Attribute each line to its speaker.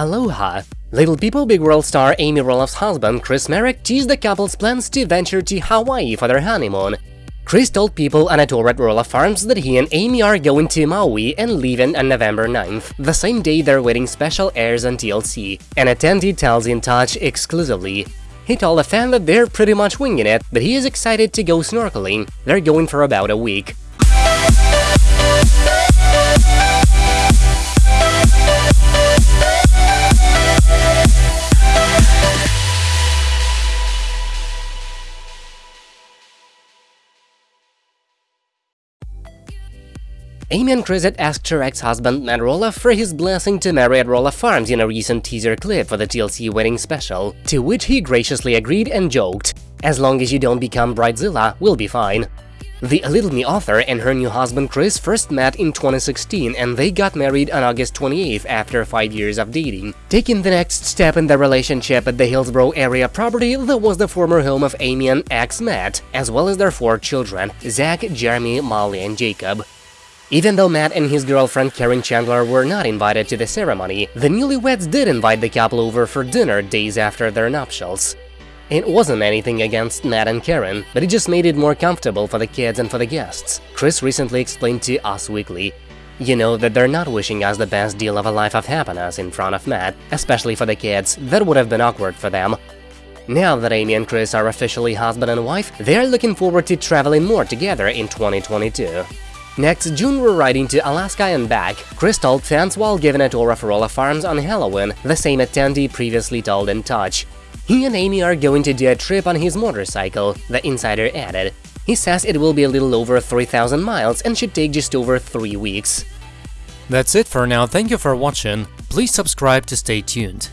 Speaker 1: Aloha! Little People Big World star Amy Roloff's husband Chris Marek teased the couple's plans to venture to Hawaii for their honeymoon. Chris told people on a tour at Roloff Farms that he and Amy are going to Maui and leaving on uh, November 9th, the same day their wedding special airs on TLC. An attendee tells In Touch exclusively. He told a fan that they're pretty much winging it, but he is excited to go snorkeling. They're going for about a week. Amy and Chris had asked her ex-husband Matt Roloff for his blessing to marry at Roloff Farms in a recent teaser clip for the TLC wedding special, to which he graciously agreed and joked, as long as you don't become Bridezilla, we'll be fine. The A Little Me author and her new husband Chris first met in 2016 and they got married on August 28th after 5 years of dating, taking the next step in their relationship at the Hillsboro area property that was the former home of Amy and ex Matt, as well as their four children, Zach, Jeremy, Molly and Jacob. Even though Matt and his girlfriend Caryn Chandler were not invited to the ceremony, the newlyweds did invite the couple over for dinner days after their nuptials. It wasn't anything against Matt and Caryn, but it just made it more comfortable for the kids and for the guests. Chris recently explained to Us Weekly, you know that they're not wishing us the best deal of a life of happiness in front of Matt, especially for the kids, that would have been awkward for them. Now that Amy and Chris are officially husband and wife, they're looking forward to traveling more together in 2022. Next, June we're riding to Alaska and back, Chris told fans while giving a tour of Roloff Farms on Halloween, the same attendee previously told in touch. He and Amy are going to do a trip on his motorcycle, the insider added. He says it will be a little over 3000 miles and should take just over 3 weeks.
Speaker 2: That's it for now, thank you for watching, please subscribe to stay tuned.